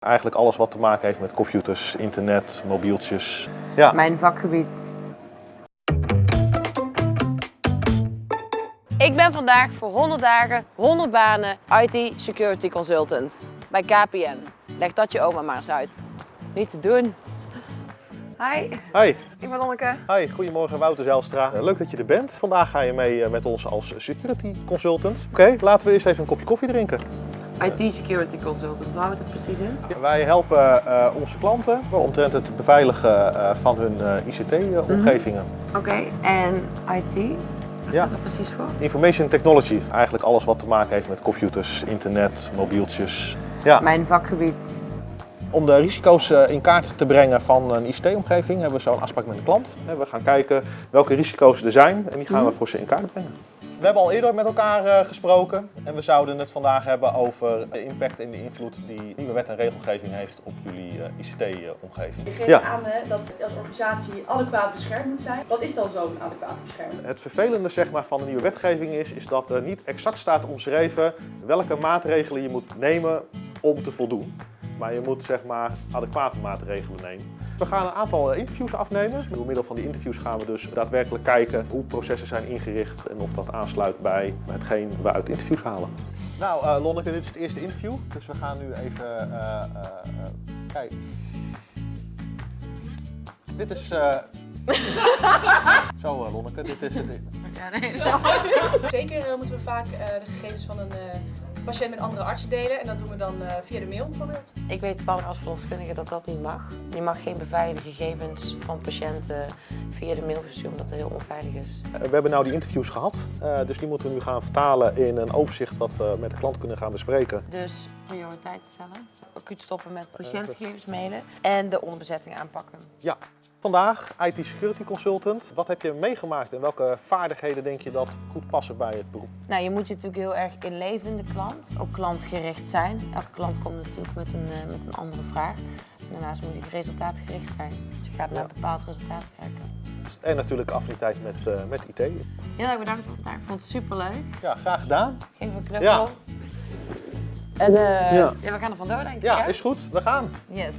Eigenlijk alles wat te maken heeft met computers, internet, mobieltjes. Ja, Mijn vakgebied. Ik ben vandaag voor 100 dagen, 100 banen IT Security Consultant bij KPN. Leg dat je oma maar eens uit. Niet te doen. Hi, hi. ik ben Lonneke. Hi, goedemorgen Wouter Zijlstra. Eh, Leuk dat je er bent. Vandaag ga je mee eh, met ons als security consultant. Oké, laten we eerst even een kopje koffie drinken. IT Security Consultant, waar houdt het precies in? Wij helpen eh, onze klanten omtrent het beveiligen eh, van hun eh, ICT-omgevingen. Oké, en IT? Wat Ja. staat er precies voor? Information technology, eigenlijk alles wat te maken heeft met computers, internet, mobieltjes. Ja, Mijn vakgebied. om de risico's eh, in kaart te brengen van een ICT-omgeving hebben we zo'n afspraak met de klant. Eh, We gaan kijken welke risico's er zijn en die gaan we voor ze in kaart brengen. We hebben al eerder met elkaar eh, gesproken en we zouden het vandaag hebben over de impact en de invloed die nieuwe wet en regelgeving heeft op jullie eh, ICT-omgeving. Je geeft Ja. aan hè, dat als organisatie adequaat beschermd moet zijn. Wat is dan zo'n adequate bescherming? Het vervelende zeg maar, van de nieuwe wetgeving is, is dat er niet exact staat omschreven welke maatregelen je moet nemen om te voldoen. Maar je moet zeg maar adequate maatregelen nemen. We gaan een aantal eh, interviews afnemen. Door middel van die interviews gaan we dus daadwerkelijk kijken hoe processen zijn ingericht en of dat aansluit bij hetgeen we uit interviews halen. Nou eh, Lonneke, dit is het eerste interview. Dus we gaan nu even eh, kijken. Dit is... Zo eh, Lonneke, dit is het. Ja, nee, Zeker eh, moeten we vaak eh, de gegevens van een eh, patiënt met andere artsen delen. En dat doen we dan eh, via de mail bijvoorbeeld. Ik weet toevallig als verloskundige dat dat niet mag. Je mag geen beveiligde gegevens van patiënten via de mail versturen omdat het heel onveilig is. We hebben nou die interviews gehad, eh, dus die moeten we nu gaan vertalen in een overzicht wat we met de klant kunnen gaan bespreken. Dus prioriteit stellen, acuut stoppen met patiëntgegevens mailen en de onderbezetting aanpakken. Ja, vandaag IT Security Consultant. Wat heb je meegemaakt en welke vaardigheden denk je dat goed passen bij het beroep? Nou, je moet je natuurlijk heel erg inleven in de klant, ook klantgericht zijn. Elke klant komt natuurlijk met een, eh, met een andere vraag. En daarnaast moet je resultaatgericht zijn. Dus je gaat naar een bepaald resultaat kijken. En natuurlijk affiniteit met, eh, met IT. Heel erg bedankt voor vandaag. Ik vond het superleuk. Ja, graag gedaan. Geef een knuffel. Ja. En eh, Ja. ja, we gaan er vandoor denk ik. Ja, is goed. We gaan. Yes.